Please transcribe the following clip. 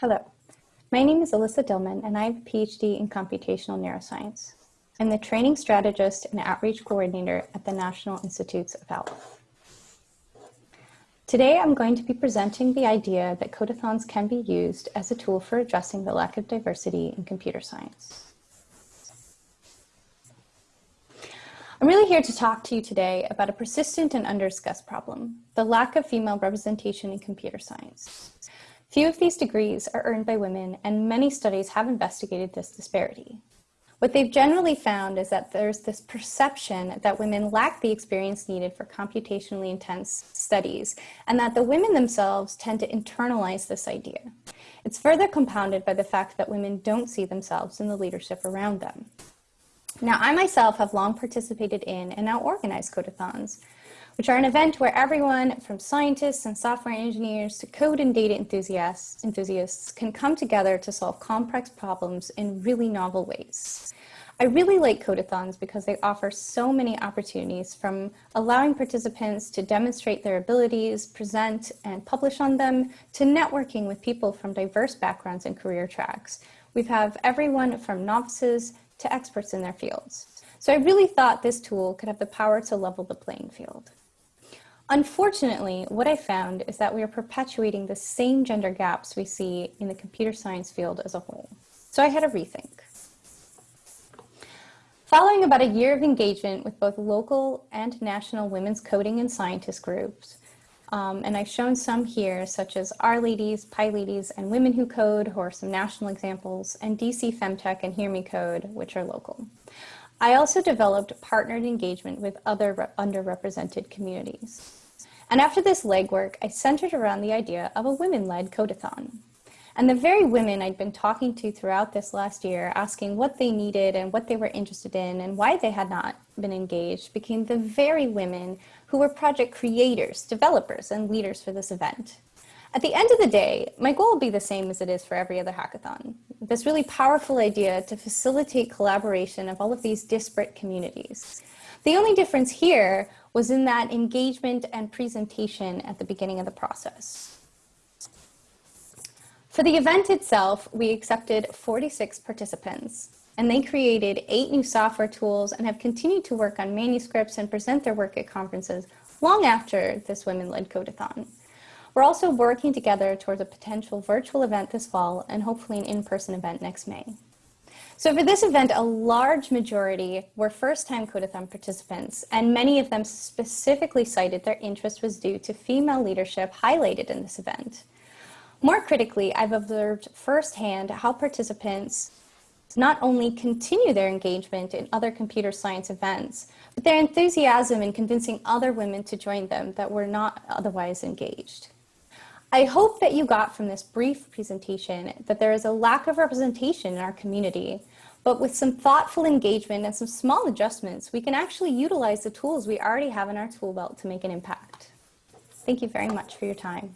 Hello, my name is Alyssa Dillman and I have a PhD in computational neuroscience. I'm the training strategist and outreach coordinator at the National Institutes of Health. Today, I'm going to be presenting the idea that codeathons can be used as a tool for addressing the lack of diversity in computer science. I'm really here to talk to you today about a persistent and undiscussed problem, the lack of female representation in computer science. Few of these degrees are earned by women, and many studies have investigated this disparity. What they've generally found is that there's this perception that women lack the experience needed for computationally intense studies, and that the women themselves tend to internalize this idea. It's further compounded by the fact that women don't see themselves in the leadership around them. Now, I myself have long participated in and now organize codeathons, which are an event where everyone from scientists and software engineers to code and data enthusiasts, enthusiasts can come together to solve complex problems in really novel ways. I really like codeathons because they offer so many opportunities from allowing participants to demonstrate their abilities, present and publish on them, to networking with people from diverse backgrounds and career tracks. We have everyone from novices to experts in their fields. So I really thought this tool could have the power to level the playing field. Unfortunately, what I found is that we are perpetuating the same gender gaps we see in the computer science field as a whole. So I had a rethink. Following about a year of engagement with both local and national women's coding and scientist groups, um, and I've shown some here, such as R-Ladies, PyLadies, and Women Who Code, who are some national examples, and DC Femtech and Hear Me Code, which are local. I also developed partnered engagement with other underrepresented communities. And after this legwork, I centered around the idea of a women-led codeathon. And the very women I'd been talking to throughout this last year, asking what they needed and what they were interested in and why they had not been engaged, became the very women who were project creators, developers, and leaders for this event. At the end of the day, my goal will be the same as it is for every other hackathon. This really powerful idea to facilitate collaboration of all of these disparate communities. The only difference here was in that engagement and presentation at the beginning of the process. For the event itself, we accepted 46 participants, and they created eight new software tools and have continued to work on manuscripts and present their work at conferences long after this Women-led Codeathon. We're also working together towards a potential virtual event this fall and hopefully an in-person event next May. So for this event, a large majority were first-time Codeathon participants, and many of them specifically cited their interest was due to female leadership highlighted in this event. More critically, I've observed firsthand how participants not only continue their engagement in other computer science events, but their enthusiasm in convincing other women to join them that were not otherwise engaged. I hope that you got from this brief presentation that there is a lack of representation in our community, but with some thoughtful engagement and some small adjustments, we can actually utilize the tools we already have in our tool belt to make an impact. Thank you very much for your time.